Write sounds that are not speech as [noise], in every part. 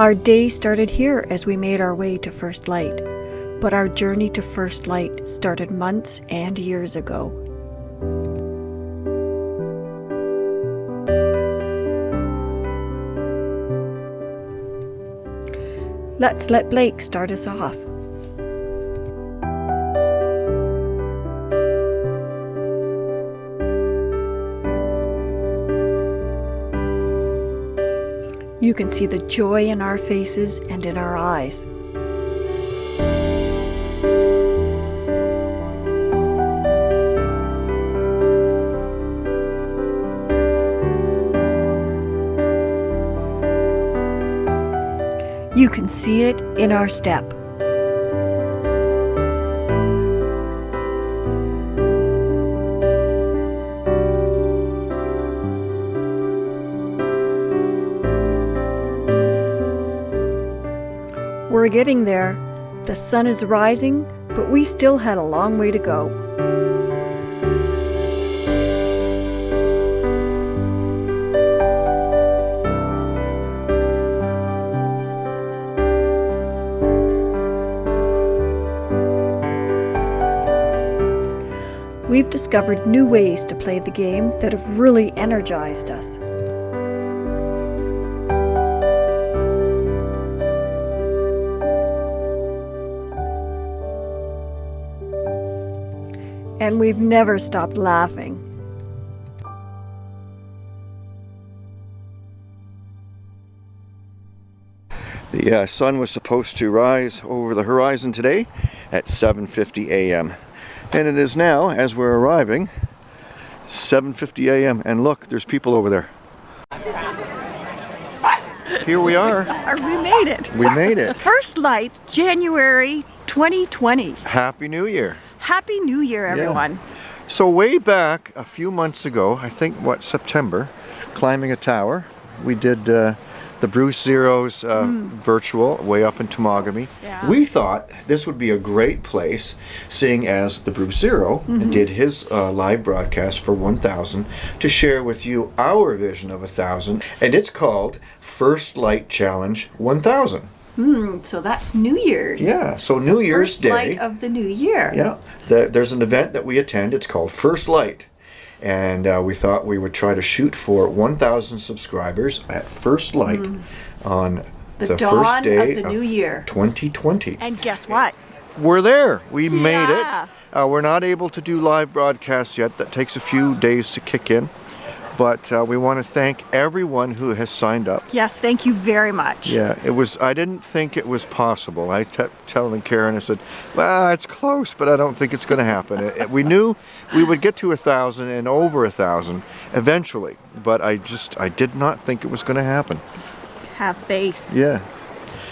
Our day started here as we made our way to First Light, but our journey to First Light started months and years ago. Let's let Blake start us off. You can see the joy in our faces and in our eyes. You can see it in our step. We're getting there. The sun is rising, but we still had a long way to go. We've discovered new ways to play the game that have really energized us. And we've never stopped laughing. The uh, sun was supposed to rise over the horizon today at 7.50 a.m. And it is now, as we're arriving, 7.50 a.m. And look, there's people over there. Here we are. [laughs] We made it! We made it. First light, January 2020. Happy New Year. Happy New Year, everyone. So way back a few months ago, I think what September, climbing a tower, we did uh, the Bruce Zero's uh, virtual way up in Temagami. Yeah. We thought this would be a great place, seeing as the Bruce 0 did his uh, live broadcast for 1,000, to share with you our vision of 1,000, and it's called First Light Challenge 1,000. So that's New Year's. Yeah, so New Year's First Day. light of the new year. Yeah, the, there's an event that we attend. It's called First Light. And uh, we thought we would try to shoot for 1,000 subscribers at First Light on Mm. The the, dawn first day of the new year. 2020. And guess what? We're there. We made it. Uh, we're not able to do live broadcasts yet. That takes a few days to kick in. But uh, we want to thank everyone who has signed up. Yes, thank you very much. Yeah, it was. I didn't think it was possible. I kept telling Karen. I said, "Well, it's close, but I don't think it's going to happen." It- it- we knew we would get to a thousand and over a thousand eventually, but I just I did not think it was going to happen. Have faith. Yeah.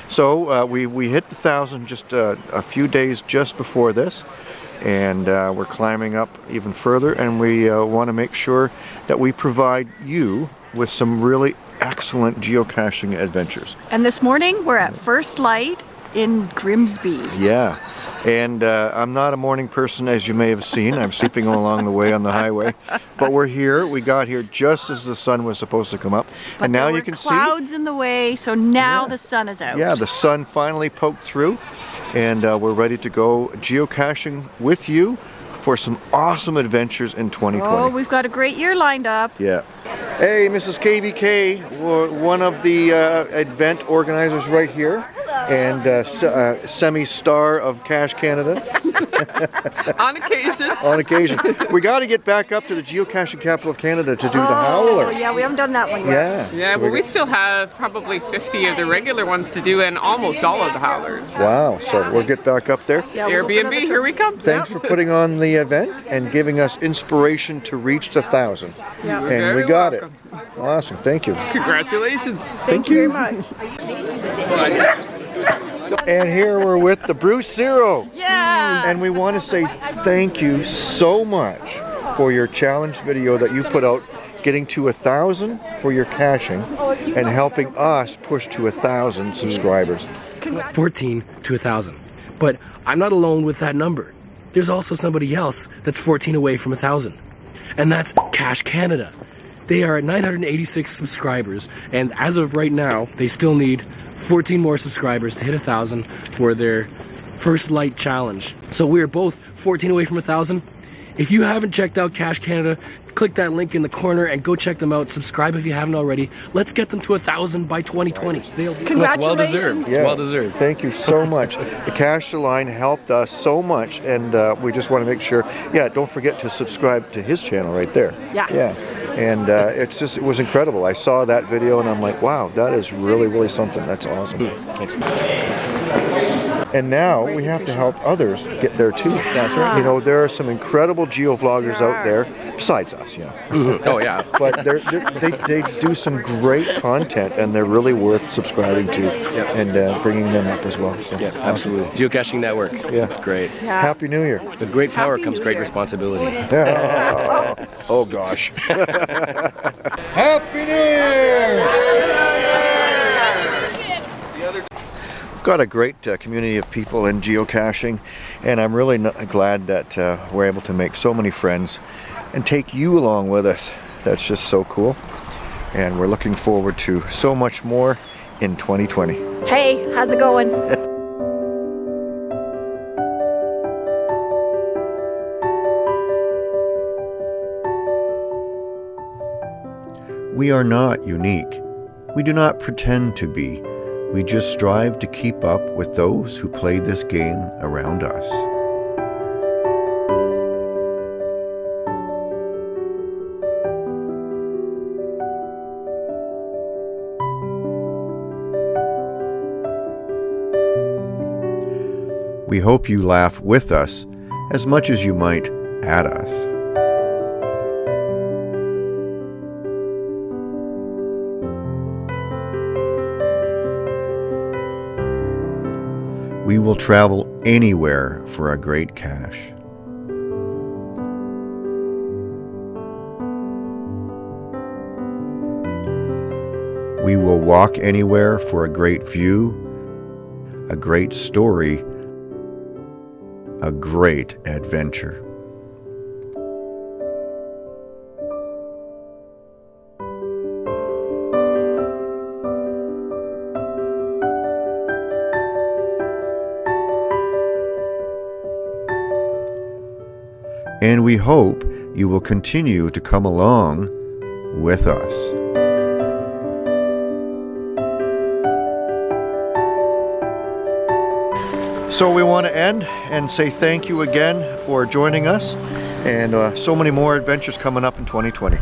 So uh, we we hit the thousand just uh, a few days just before this, and uh, we're climbing up even further. And we uh, want to make sure that we provide you with some really excellent geocaching adventures. And this morning we're at First Light in Grimsby. Yeah. And uh, I'm not a morning person, as you may have seen. I'm sleeping along the way on the highway. But we're here. We got here just as the sun was supposed to come up. But and now you can clouds in the way, so now Yeah. the sun is out. Yeah, the sun finally poked through. And uh, we're ready to go geocaching with you for some awesome adventures in 2020. Oh, we've got a great year lined up. Yeah. Hey, Mrs. KBK, one of the uh, event organizers right here, and uh, uh, semi-star of Cache Canada [laughs] [laughs] on occasion. on occasion. we got to get back up to the geocaching capital of Canada to do the Oh, howler. yeah, we haven't done that one yet. Yeah. Yeah, So well, we still have probably 50 of the regular ones to do and almost all of the howlers. Wow. So we'll get back up there. Yeah, we'll Airbnb, here we come. Thanks for putting on the event and giving us inspiration to reach the thousand. Yeah. And we got welcome. it. Awesome. Thank you. Congratulations. Thank you very much. And here we're with the Bruce Zero. Yeah. And we want to say thank you so much for your challenge video that you put out getting to a thousand for your caching and helping us push to a thousand subscribers. 14 to a 1,000. But I'm not alone with that number. There's also somebody else that's 14 away from a 1,000. And that's Cache Canada. They are at 986 subscribers, and as of right now, they still need 14 more subscribers to hit a thousand for their first light challenge. So we are both 14 away from a thousand. If you haven't checked out Cache Canada, click that link in the corner and go check them out. Subscribe if you haven't already. Let's get them to a thousand by 2020. They'll be- It's well deserved. Yeah. well deserved. Thank you so much. the Cash the Line helped us so much, and uh, we just want to make sure. Yeah, don't forget to subscribe to his channel right there. Yeah. Yeah. And uh, it's just it was incredible. I saw that video and I'm like, wow, that is really really something. That's awesome. Thanks. And now we have to help others get there too. That's right. You know, there are some incredible geovloggers out there besides us. You know. [laughs] Oh yeah. but they're, they're, they, they do some great content and they're really worth subscribing to Yep. and uh, bringing them up as well. So, Yeah, absolutely. Geocaching network. Yeah. It's great. Yeah. Happy New Year. With great power Happy comes New great Year. responsibility. [laughs] oh gosh. [laughs] Happy New Year! We've got a great uh, community of people in geocaching, and I'm really glad that uh, we're able to make so many friends and take you along with us. That's just so cool. And we're looking forward to so much more in 2020. Hey, how's it going? [laughs] We are not unique. We do not pretend to be. We just strive to keep up with those who play this game around us. We hope you laugh with us as much as you might at us. We will travel anywhere for a great cache. We will walk anywhere for a great view, a great story, a great adventure. And we hope you will continue to come along with us. So we want to end and say thank you again for joining us and uh, so many more adventures coming up in 2020.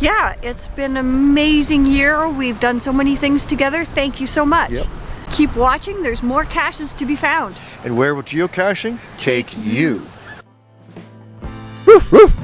Yeah, it's been an amazing year. We've done so many things together. Thank you so much. Yep. Keep watching. There's more caches to be found. And where will geocaching take you? Woof, woof.